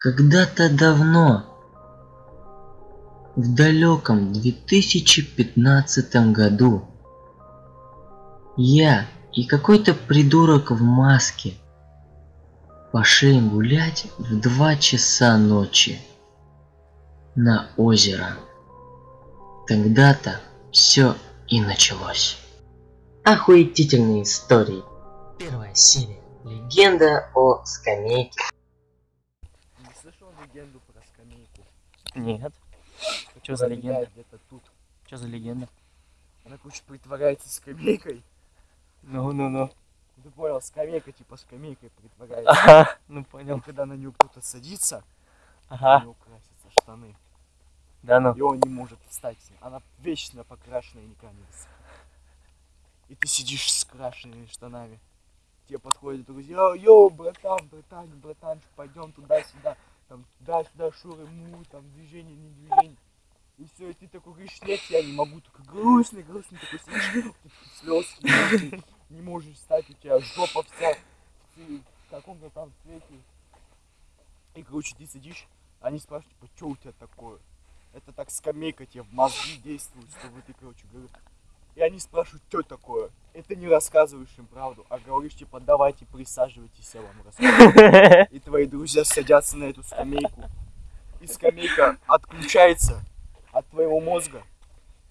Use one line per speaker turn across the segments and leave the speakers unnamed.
Когда-то давно, в далеком 2015 году, я и какой-то придурок в маске пошли гулять в два часа ночи на озеро. Тогда-то все и началось. Охуетительные истории. Первая серия. Легенда о скамейке.
Слышал легенду про скамейку?
Нет. Что за легенда?
Где-то тут.
Что за легенда?
Она, короче, притворяется скамейкой.
Ну, ну, ну.
Ты понял, скамейка типа скамейкой притворяется.
Ага, ну
И
понял.
когда на нее кто-то садится, у
Ага,
него красятся штаны.
да ну.
И он не может встать. Она вечно покрашенная и не высохнет. И ты сидишь с крашенными штанами. Тебе подходят друзья, йоу, братан, братан, братан, пойдем туда-сюда, там туда-сюда, шуры, му, там движение, не движение. И все, и ты такой говоришь, нет, я не могу, такой грустный, грустный, такой сидишь, слез, не можешь встать, у тебя жопа вся в в каком-то там цвете. И, короче, ты сидишь, они спрашивают, типа, что у тебя такое? Это так скамейка тебе в мозги действует, чтобы ты, короче, говоришь. И они спрашивают, что такое? Это не рассказываешь им правду, а говоришь, типа, давайте присаживайтесь, я вам расскажу. И твои друзья садятся на эту скамейку. И скамейка отключается от твоего мозга.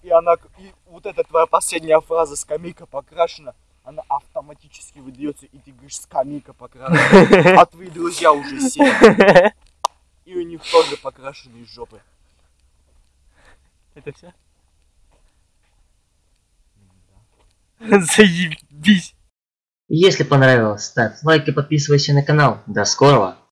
И она, и вот эта твоя последняя фраза «скамейка покрашена», она автоматически выдается, и ты говоришь «скамейка покрашена». А твои друзья уже сели, и у них тоже покрашенные жопы.
Это все? Заебись.
Если понравилось, ставь лайк и подписывайся на канал. До скорого!